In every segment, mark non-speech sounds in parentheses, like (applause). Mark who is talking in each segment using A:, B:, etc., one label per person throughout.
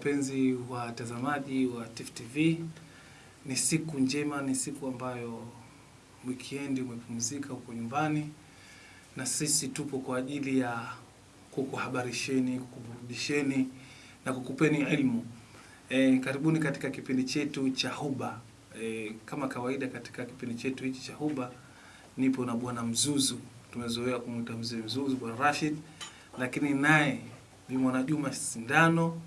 A: Wapenzi watazamaji wa Tifu TV. Ni siku njema, ni siku ambayo weekend umepumzika huko nyumbani, na sisi tupo kwa ajili ya kukuhabarisheni, kukuburudisheni na kukupeni elimu. E, karibuni katika kipindi chetu cha Huba. E, kama kawaida katika kipindi chetu hichi cha Huba nipo na bwana Mzuzu, tumezoea kumwita mzee Mzuzu, bwana Rashid, lakini naye ni mwanajuma Sindano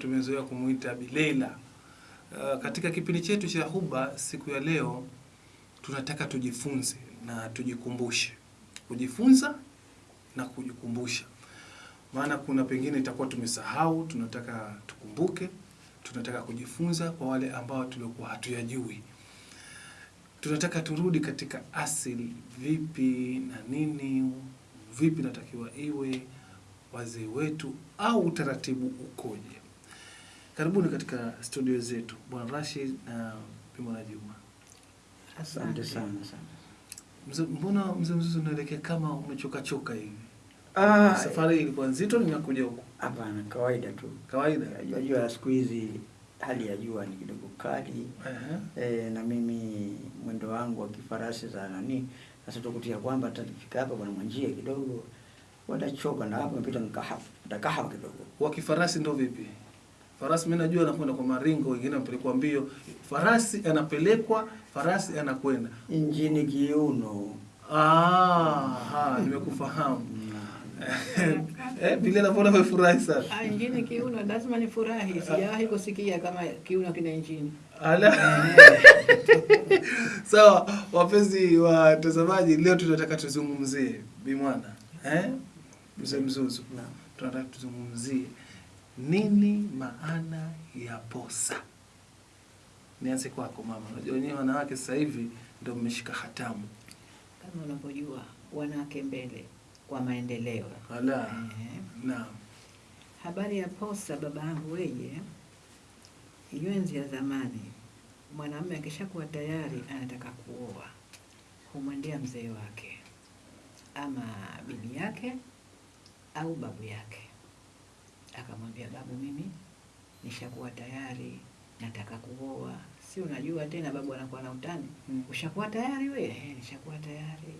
A: tumezoea kumuita Bileila. Uh, katika kipindi chetu cha Huba siku ya leo tunataka tujifunze na tujikumbushe, kujifunza na kujikumbusha, maana kuna pengine itakuwa tumesahau, tunataka tukumbuke, tunataka kujifunza kwa wale ambao tuliokuwa hatuyajui. Tunataka turudi katika asili, vipi na nini, vipi natakiwa iwe wazee wetu au utaratibu ukoje? Karibuni katika studio zetu Bwana Rashid na pimo na Juma.
B: Asante sana sana.
A: Mzee, mbona mzee Mzuzu unaelekea kama umechoka choka hivi?
B: Ah,
A: Safari ilikuwa nzito, nimekuja huko.
B: hapana, kawaida tu.
A: kawaida.
B: Unajua siku hizi hali ya jua ni kidogo kali
A: Uh -huh.
B: e, na mimi mwendo wangu wa kifarasi za nani, sasa tukutia kwamba tatafika hapa kuna mwanjia kidogo watachoka, na hapo mpita nikahawa Nikahafu kidogo.
A: Wa kifarasi ndo vipi? Farasi mimi najua anakwenda kwa maringo, wengine wanapelekwa mbio. Farasi anapelekwa, farasi anakwenda.
B: Injini kiuno
A: Ah, ha, nimekufahamu. (laughs) Eh, bila na bora umefurahi sana?
C: Ah, injini kiuno lazima nifurahi. Sijawahi kusikia kama kiuno kina injini.
A: Ala. (laughs) Sawa, wapenzi watazamaji, leo tunataka tuzungumzie Bimwana. Eh? Mzee Mzuzu.
B: Naam.
A: Tunataka tuzungumzie nini maana ya posa. Nianze kwako mama. Unajua wenyewe wanawake sasa hivi ndio mmeshika hatamu.
C: Kama unavyojua wanawake mbele kwa maendeleo.
A: Ala.
C: Eh,
A: Naam.
C: habari ya posa, baba yangu weye, hiyo enzi ya zamani, mwanamume akishakuwa tayari anataka kuoa, humwendea mzee wake ama bibi yake au babu yake, akamwambia babu, mimi nishakuwa tayari, nataka kuoa. Si unajua tena, babu anakuwa na utani,
A: Mm.
C: ushakuwa tayari we? "Eh, nishakuwa tayari.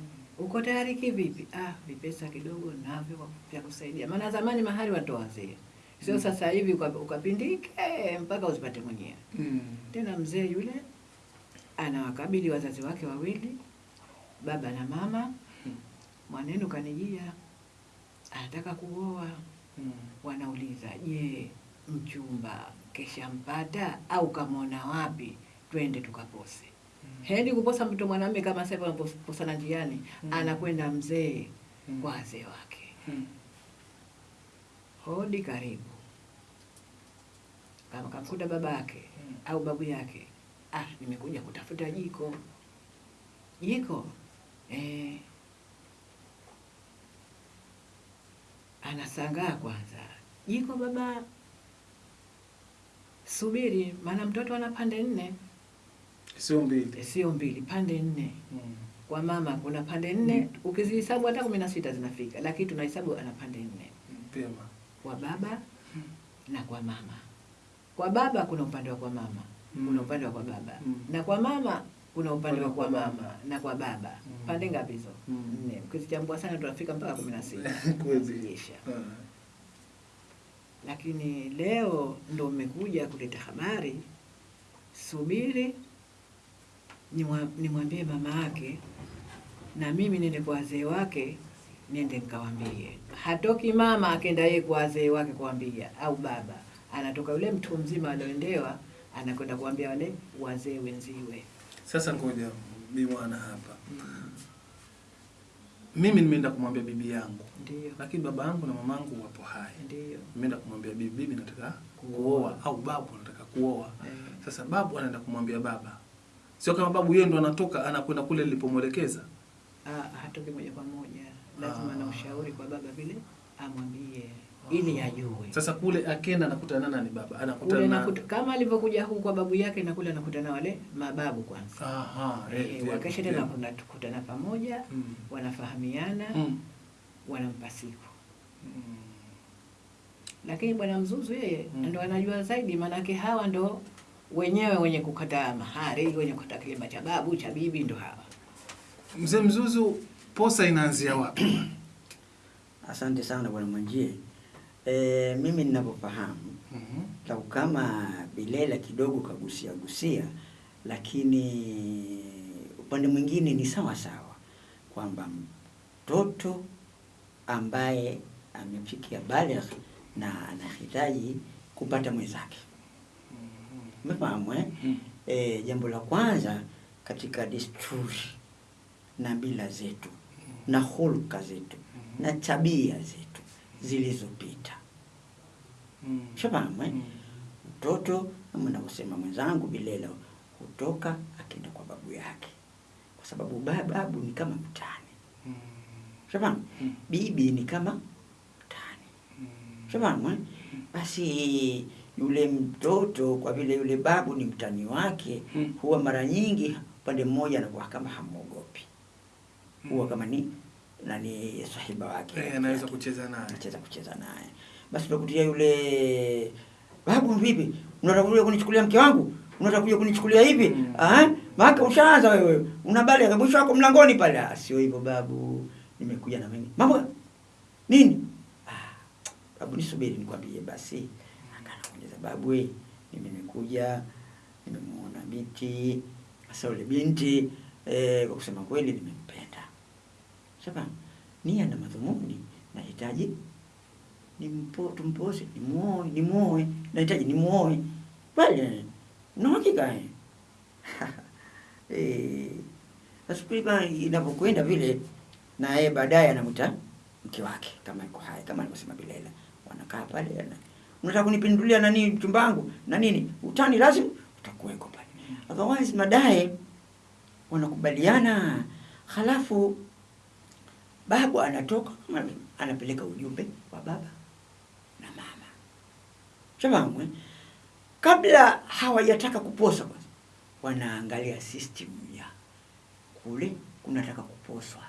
C: Mm. Uko tayari kivipi? Ah, vipesa kidogo navyo vya kusaidia. Maana zamani mahali watoa wazee, sio
A: Mm.
C: sasa hivi uka- ukapindike mpaka uzipate mwenyewe.
A: Mm.
C: Tena mzee yule anawakabili wazazi wake wawili, baba na mama.
A: Mm.
C: Mwanenu kanijia, anataka kuoa.
A: Mm.
C: Wanauliza, je, mchumba keshampata au kamwona wapi? Twende tukapose. mm. Hendi kuposa mtu mwanamume kama sasa anaposana njiani,
A: Mm.
C: anakwenda mzee
A: Mm.
C: kwa wazee wake,
A: Mm.
C: hodi, karibu. Kama kamkuta baba yake
A: Mm.
C: au babu yake, ah, nimekuja kutafuta jiko. Jiko eh, anasangaa kwanza, jiko baba, subiri, maana mtoto ana pande nne,
A: Sio mbili.
C: Eh, sio mbili, pande nne.
A: Mm.
C: Kwa mama kuna pande nne, ukizihesabu hata kumi na sita zinafika, lakini tunahesabu ana pande nne
A: Pema.
C: kwa baba na kwa mama. Kwa baba kuna upande wa kwa mama,
A: Mm.
C: kuna upande wa kwa baba
A: Mm.
C: na kwa mama kuna upande wa kwa mama na kwa baba.
A: Mm.
C: Pande ngapi hizo?
A: Mm.
C: Nne. Ukizichambua sana tunafika mpaka kumi na sita. (laughs)
A: Ah.
C: Lakini leo ndo mmekuja kuleta habari, subiri nimwa- nimwambie mama yake na mimi niende kwa wazee wake, niende nikawambie. Hatoki mama akenda yeye kwa wazee wake kuambia, au baba anatoka yule mtu mzima alioendewa, anakwenda kuambia wale wazee wenziwe.
A: Sasa ngoja Bi Mwana hapa. Mimi nimeenda kumwambia bibi yangu,
C: Ndio,
A: lakini baba yangu na mama yangu wapo hai.
C: ndio.
A: Nimeenda kumwambia bibi, bibi nataka
C: Kuoa.
A: au babu nataka kuoa.
C: Eh,
A: Sasa babu anaenda kumwambia baba, sio kama babu yeye ndo anatoka anakwenda kule nilipomwelekeza.
C: ah, hatoki moja kwa moja, lazima
A: Ah.
C: na ushauri kwa baba vile amwambie ili ajue.
A: Sasa kule akenda anakutana na nani? Baba anakutana na
C: nakuta, kama alivyokuja huku kwa babu yake na kule anakutana wale mababu kwanza.
A: aha, eh,
C: Eh, wakesha tena kunakutana pamoja,
A: Mm.
C: wanafahamiana,
A: Mm.
C: wanampa siku.
A: Mm.
C: lakini bwana Mzuzu yeye
A: Mm.
C: ndo anajua zaidi, maanake hawa ndo wenyewe wenye kukata mahari, wenye kukata kilima cha babu cha bibi, ndo hawa.
A: Mzee Mzuzu, posa inaanzia wapi? (clears throat)
B: Asante sana bwana Mwanjie. E, mimi ninavyofahamu
A: mm
B: lau kama Bilela kidogo kagusia gusia, lakini upande mwingine ni sawa sawa kwamba mtoto ambaye amefikia baligh na anahitaji kupata mwenzake, umefahamu eh?
A: Mhm.
B: E, jambo la kwanza katika desturi na mila zetu na hulka zetu na tabia zetu zilizopita, Shafahamu eh?
A: Mhm.
B: Mtoto kama navyosema mwenzangu Bilelo hutoka akenda kwa babu yake, kwa sababu babu ni kama mtani, shafahamu.
A: Mhm.
B: Bibi ni kama mtani, shafahamu eh? Basi yule mtoto kwa vile yule babu ni mtani wake, huwa mara nyingi upande mmoja anakuwa kama hamwogopi, huwa kama ni nani sahiba wake
A: Eh, anaweza kucheza naye.
B: anacheza kucheza naye. Basi nakutia yule babu, vipi, unataka kuja kunichukulia mke wangu? Unataka kuja kunichukulia hivi?
A: Mm.
B: Ah, maana ushaanza wewe, una bali mwisho wako mlangoni pale. Ah, sio hivyo babu, nimekuja na mimi mambo nini? Ah, babu, nisubiri nikwambie basi. Akanakuuliza babu, we, mimi nimekuja nimemuona binti. Sasa yule binti eh, kwa kusema kweli nimempenda. Sasa nia na madhumuni nahitaji nimpo tumpose nimuoe nimuoe nahitaji nimuoe kweli na hakika eh kulika inapokwenda vile na yeye baadaye anamwita mke wake kama yuko hai kama alivyosema Bilela. Wanakaa pale ana unataka kunipindulia nani mchumba wangu? Na nini? Utani lazima utakuweko pale. Otherwise madai wanakubaliana. Halafu babu anatoka anapeleka ujumbe wa baba eh? kabla hawajataka kuposa kwanza wanaangalia system ya kule kunataka kuposwa.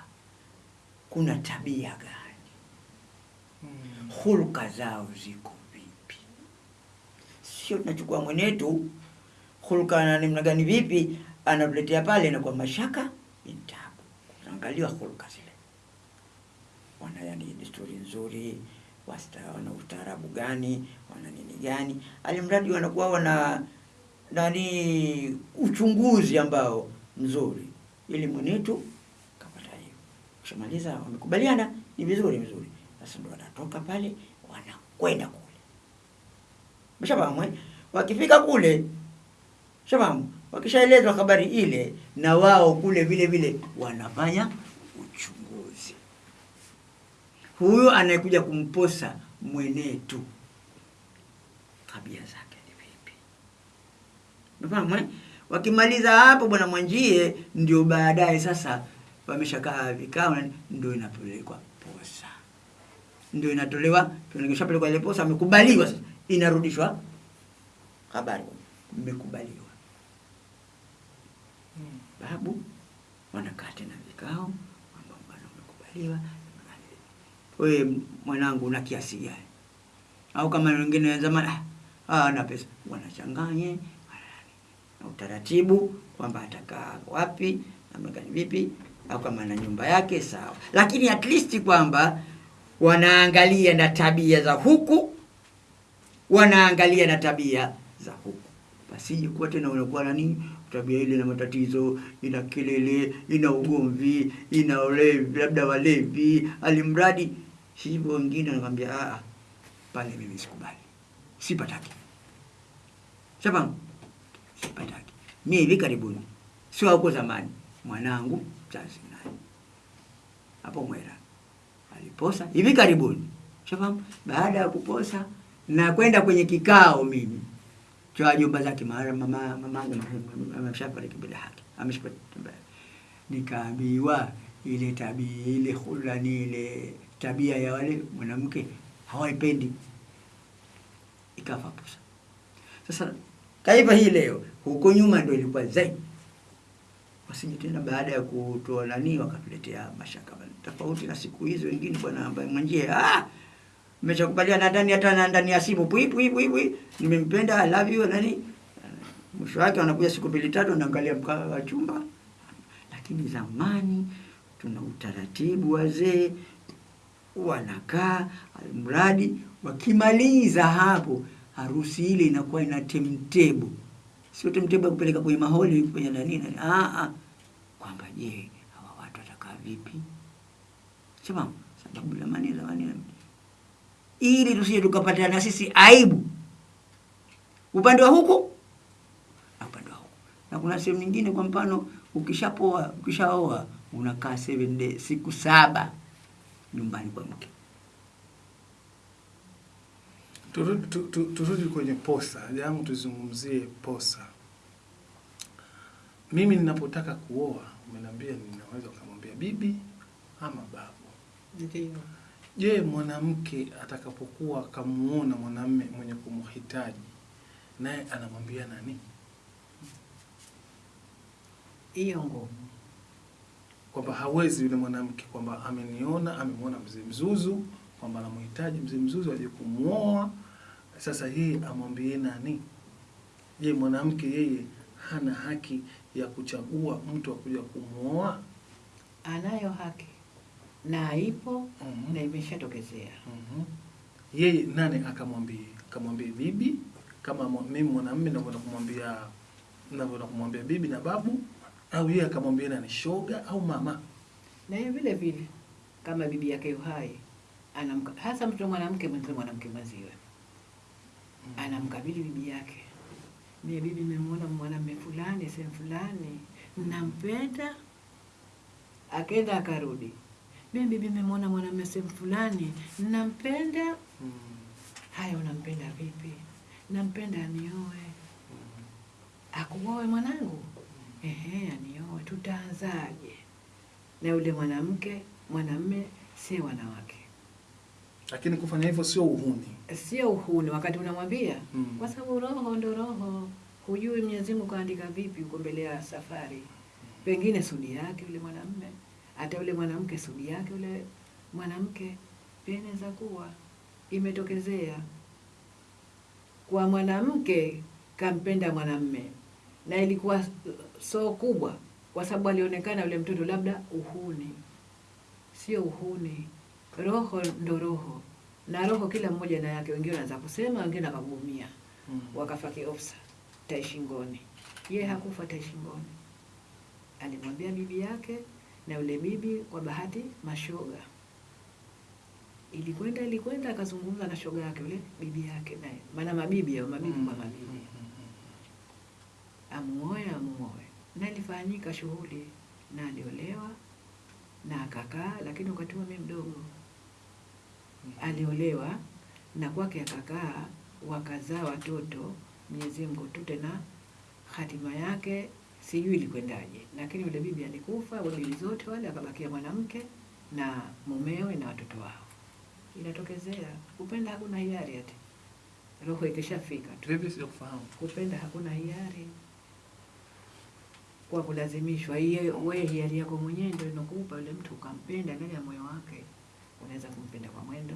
B: Kuna tabia gani?
A: Hmm.
B: hulka zao ziko vipi? Sio tunachukua mwenetu. Hulka na namna gani vipi? Anatuletea pale na kwa mashaka intabu, angalia hulka zile. Wana yani desturi nzuri wasta wana ustaarabu gani wana nini gani. Alimradi wanakuwa wana nani uchunguzi ambao mzuri. Ili mwenetu kapata hiyo. Kishamaliza wamekubaliana ni vizuri vizuri. Sasa ndo wanatoka pale wanakwenda kule. Mshafahamu eh? wakifika kule shafahamu wakishaelezwa habari ile na wao kule vile vile wanafanya huyo anayekuja kumposa mwenetu tabia zake ni vipi Unafahamu eh? Wakimaliza hapo bwana Mwanjie, ndio baadaye sasa wameshakaa vikao, ndio inapelekwa posa, ndio inatolewa, tunakishapelekwa ile posa, amekubaliwa sasa, inarudishwa habari, mmekubaliwa.
A: Mhm.
B: Babu wanakaa tena vikao, ambao bwana, umekubaliwa. Wewe mwanangu, una kiasi gani? Au kama wengine zamani, ah, ah, na pesa, wanachanganye na utaratibu kwamba atakaa wapi namna gani vipi, au kama na nyumba yake sawa, lakini at least kwamba wanaangalia na tabia za huku, wanaangalia na tabia za huku, pasije kuwa tena unakuwa nani tabia ile na matatizo, ina kelele, ina ugomvi, ina ulevi, labda walevi, alimradi hivyo. Wengine wanakwambia ah, pale mimi sikubali, sipataki. sasa sipataki. Mimi hivi karibuni, sio huko zamani, mwanangu mzazi naye hapo Mwera aliposa hivi karibuni, shafahamu. Baada ya kuposa na kwenda kwenye kikao mimi cha wajomba zake, mara mama mamangu ameshafariki bila haki, ameshafariki, nikaambiwa ile tabia ile hulani ile tabia ya wale mwanamke hawaipendi, ikafa posa. Sasa kaiva hii leo, huko nyuma ndio ilikuwa zaidi. Wasije tena baada ya kutoa nani wakatuletea mashaka tofauti na siku hizo wengine, bwana ambaye mwanjie ah, mmeshakubaliana ndani hata na ndani ya simu pui pui pui pui, nimempenda I love you nani. Mwisho wake wanakuja siku mbili tatu, anaangalia mkaa wa chumba. Lakini zamani tuna utaratibu, wazee wanakaa, mradi wakimaliza hapo, harusi ile inakuwa ina temtebo, sio temtebo ya kupeleka kwenye maholi kwenye nani nani, ah ah, kwamba je, hawa watu watakaa vipi? Sema sababu zamani zamani, ili tusije tukapata na sisi aibu. Upande wa huku na upande wa huku. Na kuna sehemu nyingine, kwa mfano, ukishapoa ukishaoa unakaa 7 days, siku saba nyumbani kwa mke.
A: Turudi, tu, tu, turudi kwenye posa jamu, tuzungumzie posa. Mimi ninapotaka kuoa, umeniambia ninaweza kumwambia bibi ama babu.
C: Ndio.
A: Je, mwanamke atakapokuwa akamuona mwanamme mwenye kumhitaji naye anamwambia nani?
C: Hiyo ngumu.
A: Kwamba hawezi yule mwanamke kwamba ameniona, amemwona mzee Mzuzu kwamba anamhitaji mzee Mzuzu aje kumwoa. sasa yeye amwambie nani? Je, mwanamke yeye hana haki ya kuchagua mtu akuja kumwoa?
C: Anayo haki na ipo
A: mm -hmm.
C: na imeshatokezea.
A: mm -hmm. Yeye nani akamwambie? Kamwambie bibi kama mimi mwanamume navyoenda kumwambia navyoenda kumwambia bibi na babu, au yeye akamwambia nani, shoga au mama?
C: Na yeye vile vile kama bibi yake uhai anamka, hasa mtoto mwanamke mwenzie mwanamke mwenziwe anamkabili bibi yake, mie bibi, nimemwona mwanamume fulani sehemu fulani, nampenda. Akenda akarudi, mie bibi, nimemwona mwanamume sehemu fulani, nampenda.
A: Mm.
C: Haya, unampenda vipi? Nampenda anioe. Akuoe mwanangu? Ehe, anioe. Tutaanzaje? Na yule mwanamke mwanamme si wanawake,
A: Lakini kufanya hivyo sio uhuni.
C: sio uhuni wakati unamwambia
A: Mm.
C: kwa sababu roho ndo roho. Hujui Mwenyezi Mungu kaandika vipi huko mbele ya safari. Pengine sudi yake yule mwanamme, hata yule mwanamke sudi yake yule mwanamke pia inaweza kuwa imetokezea kwa mwanamke kampenda mwanamme, na ilikuwa so kubwa kwa sababu alionekana yule mtoto labda uhuni. Sio uhuni, roho ndo roho, na roho kila mmoja na yake. Wengine wanaanza kusema, wengine wakagumia
A: Mm.
C: wakafa kiofsa tai shingoni. Yeye hakufa taishingoni alimwambia bibi yake, na yule bibi kwa bahati mashoga ilikwenda ilikwenda, akazungumza na shoga yake yule bibi yake naye, maana mabibi au mabibi kwa mabibi,
A: Mm.
C: Amuoe amuoe, na ilifanyika shughuli na aliolewa na akakaa, lakini wakati huo mimi mdogo aliolewa na kwake akakaa, wakazaa watoto. Mwenyezi Mungu tu tena hatima yake sijui ilikwendaje, lakini yule bibi alikufa, wabibi zote wale, akabakia mwanamke na mumewe na watoto wao. Inatokezea kupenda, hakuna hiari ati roho ikishafika tu. Kupenda hakuna hiari kwa kulazimishwa. Iye wewe hiari yako mwenyewe ndio inakupa yule mtu ukampenda ndani ya moyo wake. Unaweza kumpenda kwa mwendo,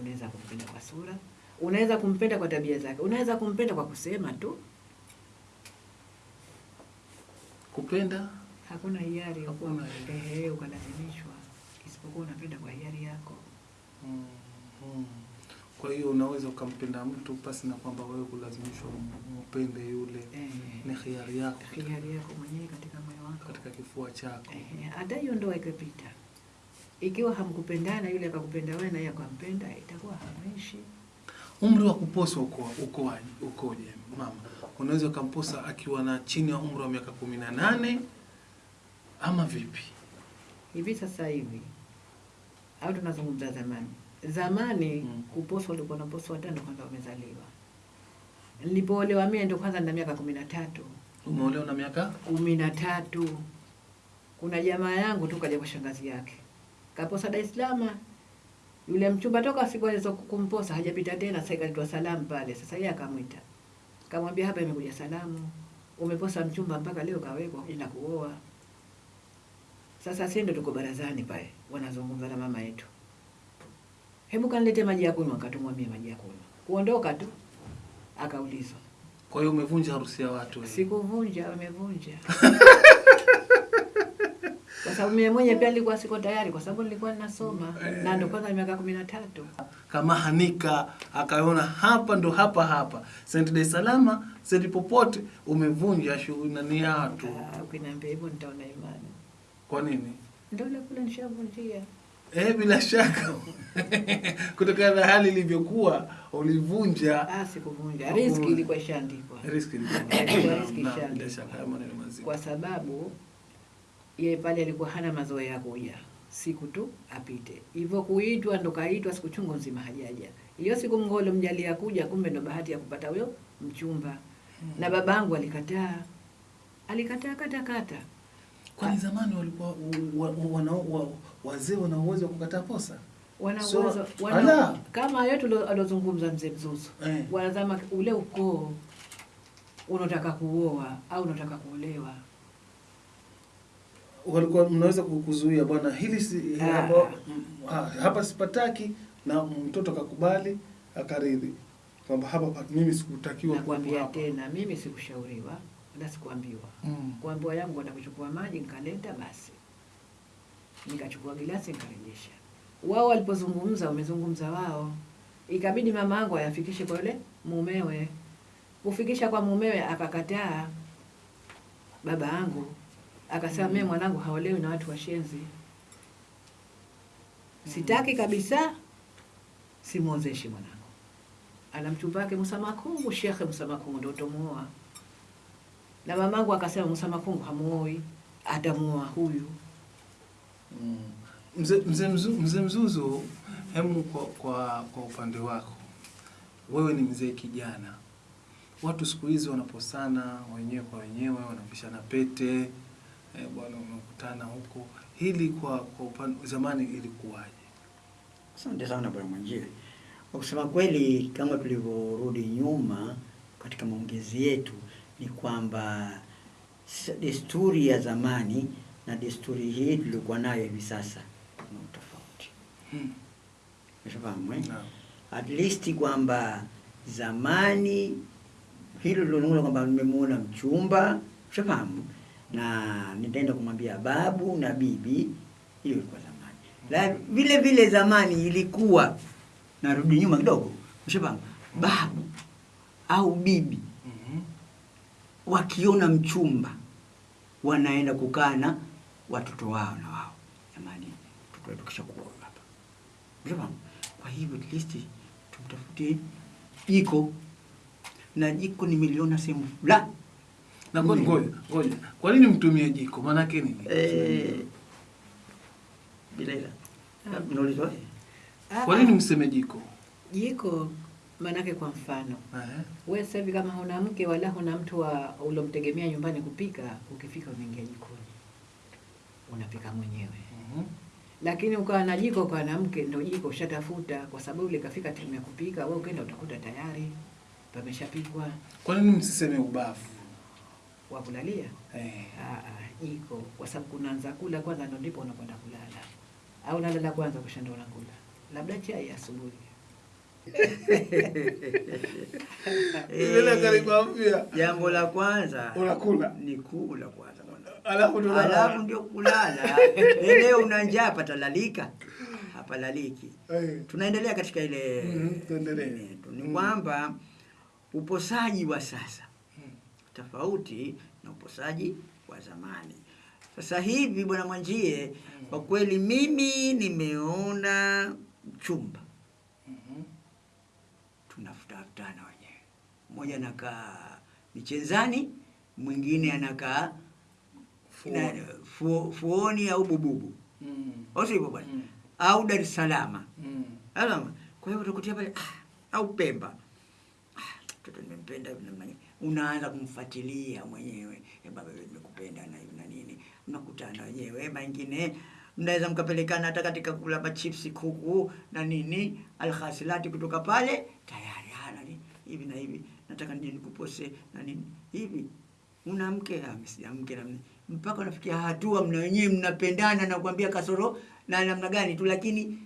C: unaweza kumpenda kwa sura, unaweza kumpenda kwa tabia zake, unaweza kumpenda kwa kusema tu.
A: Kupenda
C: Hakuna hiari
A: Hakuna
C: ehe, ukalazimishwa, isipokuwa unapenda kwa hiari yako.
A: Mm, mm. Kwa hiyo unaweza ukampenda mtu pasi na kwamba wewe kulazimishwa mpende yule,
C: Eh,
A: ni hiari yako
C: hiari yako mwenyewe katika moyo wako.
A: katika kifua chako.
C: Hata hiyo ndoa ikipita, ikiwa hamkupendana, yule akakupenda wewe na yeye akampenda, itakuwa hameshi
A: Umri wa kuposa uko ukoaje? Ukoje mama? Unaweza ukamposa akiwa na chini ya umri wa miaka kumi na nane ama vipi?
C: Hivi sasa hivi au tunazungumza zamani? Zamani
A: Mm.
C: kuposwa ulikuwa naposwa watano kwanza wamezaliwa. Nilipoolewa mimi ndo kwanza na miaka kumi na tatu
A: Umeolewa na miaka
C: kumi na tatu. Kuna jamaa yangu tu kaja kwa shangazi yake kaposa Dar es Salaam. Yule mchumba toka siku alizo kumposa hajapita tena, sasa ikaitwa salamu pale. Sasa yeye akamwita kamwambia, hapa imekuja salamu, umeposa mchumba mpaka leo kawekwa ina kuoa. Sasa sisi ndio tuko barazani pale, wanazungumza na mama yetu, hebu kanilete maji ya kunywa, akatumwambia maji ya kunywa. Kuondoka tu akaulizwa,
A: Kwa hiyo umevunja harusi ya watu
C: sikuvunja, wamevunja (laughs) kwa sababu mimi mwenye pia nilikuwa siko tayari, kwa sababu nilikuwa ninasoma eh, na ndo kwanza miaka kumi na tatu.
A: kama Hanika akaona hapa ndo hapa hapa Saint Dar es Salaam Saint popote umevunja shughuli nani ya watu.
C: Ah, Ukiniambia hivyo nitaona imani,
A: Kwa nini?
C: ndo kule nishavunjia.
A: Eh, bila shaka. (laughs) Kutokana na hali ilivyokuwa ulivunja.
C: Ah, sikuvunja, riski ilikuwa ishaandikwa
A: riski ilikuwa. (coughs)
C: Ishaandikwa. kwa sababu yeye pale alikuwa hana mazoea ya kuja. Siku tu apite. Hivyo kuitwa ndo kaitwa siku chungu nzima hajaja. Hiyo siku mngolo ya kuja kumbe ndo bahati ya kupata huyo mchumba. Hmm. na babangu alikataa. Alikataa katakata kata
A: Kwani zamani walikuwa wa- wa- wana- wazee wana uwezo wa kukataa posa?
C: wana uwezo wana, kama yetu alozungumza mzee Mzuzu
A: Eh.
C: wanazama ule ukoo unataka kuoa au unataka kuolewa
A: walikuwa mnaweza kukuzuia bwana hili si
C: Ah.
A: hapa, mm, ha- hapa sipataki na mtoto akakubali akaridhi kwamba hapa mimi sikutakiwa
C: nakwambia tena mimi sikushauriwa wala sikuambiwa
A: Mm.
C: kuambiwa yangu kwenda kuchukua maji nikaleta basi. Nikachukua gilasi nikarejesha wao walipozungumza wamezungumza wao. Ikabidi mama yangu ayafikishe kwa yule mumewe. Kufikisha kwa mumewe akakataa. Baba yangu akasema mimi mwanangu haolewi na watu washenzi sitaki kabisa simwozeshi mwanangu. Ana mchumba wake Musa Makungu, Shekhe Musa Makungu ndo tomuoa. Na mamangu akasema Musa Makungu hamuoi, atamuoa huyu.
A: Mm. Mzee mzee Mzu- mzee Mzuzu, hemu kwa, kwa, kwa upande wako wewe ni mzee kijana, watu siku hizi wanaposana wenyewe kwa wenyewe, wanapishana pete eh, bwana, unakutana huko. Hili kwa kwa upande zamani ilikuwaje?
B: Asante sana bwana Mwanjile. Kwa kusema kweli, kama tulivyorudi nyuma katika maongezi yetu, ni kwamba desturi ya zamani na desturi hii tulikuwa nayo hivi sasa ni tofauti.
A: Hmm.
B: No. eh?
A: Naam.
B: At least kwamba zamani hilo lilonuna kwamba nimemuona mchumba, ushafahamu, na nitaenda kumwambia babu na bibi, hiyo ilikuwa zamani. La vile vile zamani ilikuwa, narudi nyuma kidogo, ushafahamu, babu au bibi. Wakiona mchumba wanaenda kukaa na watoto wao na wao, jamani, mtoto wetu kisha kuwa hapa. Kwa hivyo at least tumtafutie jiko, na jiko ni nimeliona sehemu fulani
A: Na kwa ngoja ngoja, kwa nini mtumie jiko? Maana yake nini?
B: eh, bila ila
C: Ah. Ah,
A: Kwa nini mseme jiko?
C: jiko? Manake kwa mfano wewe sasa hivi kama huna mke wala huna mtu wa ulomtegemea nyumbani kupika, ukifika unaingia jikoni unapika mwenyewe.
A: uhum.
C: Lakini ukawa na jiko ukawa na mke, ndio jiko ushatafuta, kwa sababu ile kafika timu ya kupika, wewe ukaenda utakuta tayari pameshapikwa
A: Kwa nini msiseme ubavu?
C: wa kulalia.
A: Eh.
C: Ah, ah, jiko kwa sababu kunaanza kula kwanza, ndio ndipo unakwenda kulala, au unalala kwanza kisha ndio unakula, labda chai asubuhi.
A: Ile karibu mpya.
B: jambo la kwanza
A: Unakula.
B: ni kula kwanza bwana.
A: Alafu ndio
B: alafu ndio kulala. (laughs) Leo una njaa patalalika, hapalaliki.
A: laliki.
B: Tunaendelea katika ile
A: Mhm, tuendelee.
B: yetu. ni
A: Mm.
B: kwamba uposaji wa sasa
A: Mm.
B: tofauti na uposaji wa zamani. Sasa hivi bwana Mwanjie, kwa kweli mimi nimeona mchumba
A: Mhm.
B: Tunafutafutana wenyewe, mmoja anakaa Michenzani, mwingine anakaa
A: Fuo.
B: fuo, Fuoni au Bububu,
A: Mm.
B: osi sivyo bwana,
A: Mm.
B: au Dar es Salaam.
A: Mm.
B: Kwa hiyo utakutia pale ah, au Pemba. Ah, mtoto nimempenda namna. Unaanza kumfuatilia mwenyewe. Eh, baba nimekupenda na nini. Mnakutana wenyewe. Mengine mnaweza mkapelekana hata katika kula machipsi kuku na nini alhasilati kutoka pale tayari hana ni hivi na hivi nataka nije nikupose na nini hivi una mke ah, mke na nini. mpaka unafikia hatua mna wenyewe mnapendana na kuambia kasoro na namna gani tu lakini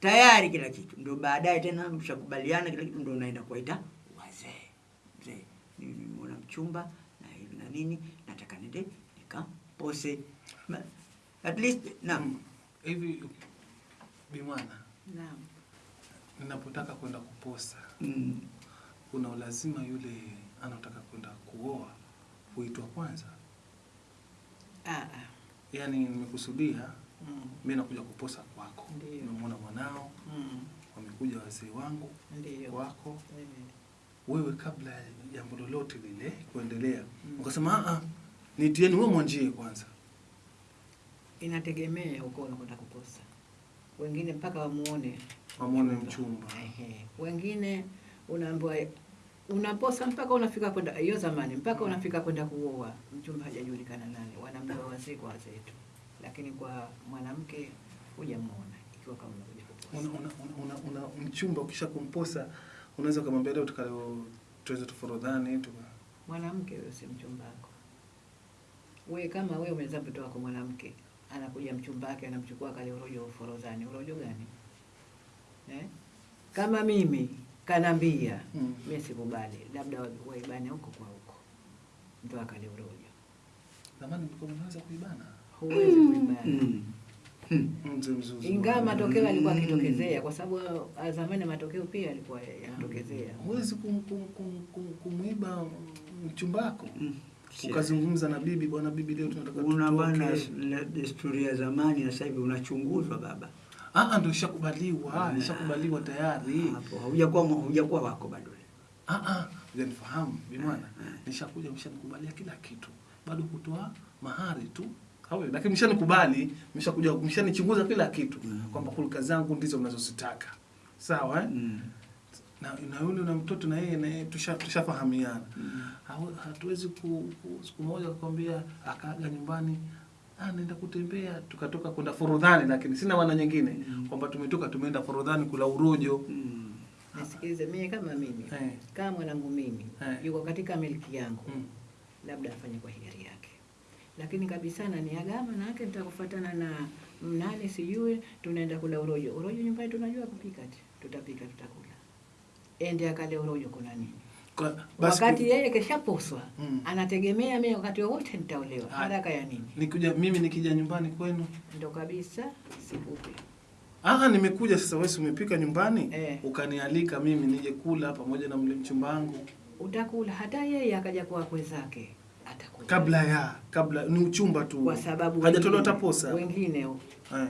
B: tayari kila kitu, ndio baadaye tena mshakubaliana kila kitu, ndio unaenda kuwaita wazee. Mzee, mimi nimeona mchumba na hivi na nini, nataka nende nikapose at least na
A: Mm. hivi bimwana
C: Naam.
A: ninapotaka kwenda kuposa
B: mm,
A: kuna ulazima yule anataka kwenda kuoa huitwa kwanza
C: Ah, yani
A: yaani nimekusudia
C: Mm.
A: mi nakuja kuposa kwako nimemwona mwanao
C: Mm.
A: wamekuja wazee wangu
C: Ndiyo.
A: kwako
C: Ndiyo.
A: wewe kabla ya jambo lolote lile kuendelea
C: Mm.
A: ukasema "Ah, ah, nitieni wewe mwanjie kwanza
C: Inategemea uko unakwenda kuposa. Wengine mpaka wamuone
A: wamuone mchumba
C: Ehe. Wengine unaambiwa unaposa mpaka unafika kwenda hiyo zamani mpaka unafika kwenda kuoa, mchumba hajajulikana nani, wanamjua wazee kwa wazee tu, lakini kwa mwanamke hujamuona ikiwa kama unakuja
A: una,
C: kuposa.
A: una, una, una mchumba ukisha kumposa unaweza kumwambia leo tukaleo tuweze tuforodhani tu.
C: Mwanamke huyo si mchumba wako. Wewe kama wewe umezaa mtoto wako mwanamke, anakuja mchumba wake anamchukua kale urojo uforozani, urojo gani eh? Kama mimi kanambia
A: Mm.
C: mimi sikubali, labda waibane huko kwa huko, ndio akale urojo,
A: zamani mlikuwa mnaweza kuibana
C: huwezi kuibana
B: mm, mm.
C: ingawa matokeo alikuwa akitokezea, kwa sababu azamani zamani matokeo pia alikuwa yanatokezea.
A: huwezi kum, kum, kum, kum, kumwiba mchumba wako
B: Mm.
A: Ukazungumza na bibi bwana bibi leo tunataka
B: Una bana desturi ya zamani na sasa hivi unachunguzwa baba.
A: ah ah, ndio ishakubaliwa
B: ushakubaliwa
A: ishakubaliwa tayari
B: Hapo haujakuwa haujakuwa wako bado.
A: ah ah hujanifahamu bimwana
B: Ah, ah.
A: nishakuja mshanikubalia kila kitu bado kutoa mahari tu Hawe, lakini mshanikubali mshakuja mshanichunguza kila kitu
B: Mm.
A: kwamba hulka zangu ndizo mnazozitaka sawa eh?
B: Mm.
A: Na, na yule na mtoto na yeye na yeye tusha- tushafahamiana
B: Mm.
A: -hmm. hatuwezi ku, ku, siku moja akakwambia akaaga nyumbani anaenda naenda kutembea tukatoka kwenda forodhani lakini sina maana nyingine
B: Mm.
A: kwamba tumetoka tumeenda forodhani kula urojo
B: Mm.
C: Nisikilize, mimi kama mimi
A: hey.
C: kama mwanangu mimi
A: hey.
C: yuko katika miliki yangu
A: mm.
C: labda afanye kwa hiari yake, lakini kabisa na niagama na yake nitakufuatana na mnani sijui, tunaenda kula urojo. Urojo nyumbani tunajua kupika, tutapika, tutakula. Ende akale urojo, kuna nini? Wakati yeye keshaposwa
A: Mm.
C: anategemea mimi wakati wowote nitaolewa. Haraka ya nini?
A: nikuja mimi nikija nyumbani kwenu
C: Ndo kabisa sikupe.
A: Ah, nimekuja sasa. Wewe umepika nyumbani
C: Eh.
A: ukanialika mimi nije kula pamoja na mle mchumba wangu,
C: Utakula hata yeye akaja kwa wakwe zake atakula,
A: kabla ya kabla ni uchumba tu,
C: kwa sababu
A: hajatolewa
C: wengine-
A: hata posa
C: wengine
A: eh.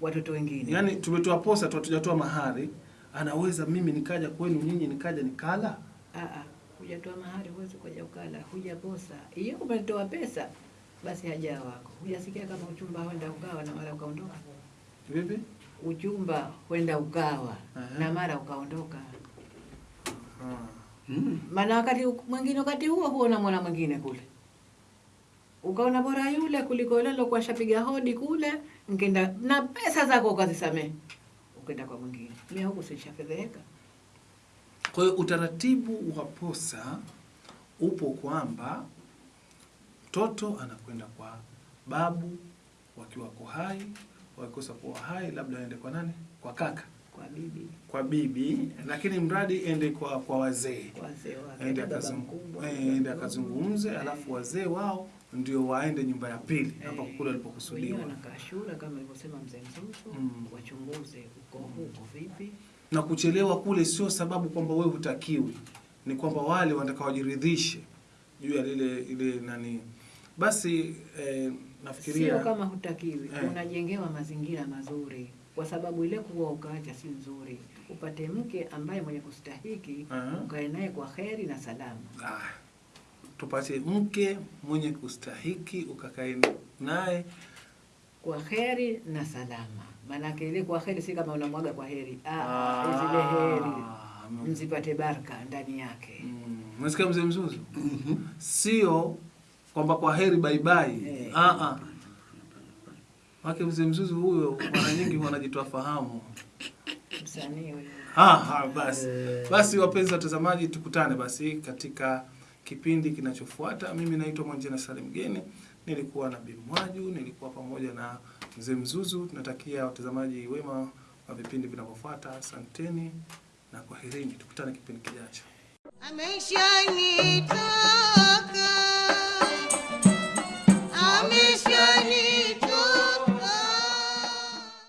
C: watoto wengine
A: Yaani tumetoa posa tu, hatujatoa mahari. Anaweza mimi nikaja kwenu nyinyi nikaja nikala
C: Ah, ah, hujatoa mahari huwezi kuja ukala, hujaposa. Hiyo umetoa pesa, basi haja wako. Hujasikia kama uchumba huenda ukawa na mara ukaondoka?
A: vipi?
C: Uchumba huenda ukawa
A: Aha.
C: na mara ukaondoka.
A: Hmm.
B: Mm.
C: Maana wakati mwingine, wakati huo huo na mwana mwingine kule, ukaona bora yule kuliko yule lokuwa shapiga hodi kule, nkenda na pesa zako ukazisamehe, ukenda kwa mwingine. Mimi huku sishafedheheka.
A: Kwa hiyo utaratibu wa posa upo kwamba mtoto anakwenda kwa babu wakiwa wako hai, wakikosa kuwa hai labda aende kwa nani? Kwa kaka,
C: Kwa bibi,
A: kwa bibi, lakini mradi ende kwa kwa wazee ende eh, ende akazungumze, alafu wazee wao ndio waende nyumba ya pili hapa
C: Eh,
A: kule
C: walipokusudiwa. Na kashura kama alivyosema mzee Mzuzu,
A: Mm.
C: wachunguze uko huko vipi.
A: na kuchelewa kule sio sababu kwamba wewe hutakiwi, ni kwamba wale wanataka wajiridhishe juu ya lile ile nani. Basi eh, nafikiria
C: Sio kama hutakiwi,
A: Eh.
C: unajengewa mazingira mazuri, kwa sababu ile kuwa ukaacha si nzuri. Upate mke ambaye mwenye kustahiki,
A: Aha.
C: ukae naye kwa heri na salama.
A: ah, tupate mke mwenye kustahiki ukakae naye
C: Kwa heri na salama, maanake ile kwa heri si kama unamwaga kwa heri. Ah,
A: Ah,
C: zile heri mzipate baraka ndani yake.
A: Mm, mzee Mzuzu?
B: Mhm.
A: Sio kwamba kwa heri bye bye.
C: Eh.
A: Ah ah. Wake mzee Mzuzu huyo mara nyingi wanajitoa fahamu.
C: Msanii huyo.
A: Ah, ah, basi
B: Eh.
A: basi, wapenzi watazamaji, tukutane basi katika kipindi kinachofuata. Mimi naitwa Mwanjena Salim Geni, nilikuwa na Bimwaju, nilikuwa pamoja na mzee Mzuzu. Tunatakia watazamaji wema wa vipindi vinavyofuata. Asanteni na kwaherini, tukutane kipindi kijacho.
D: ameshanitoka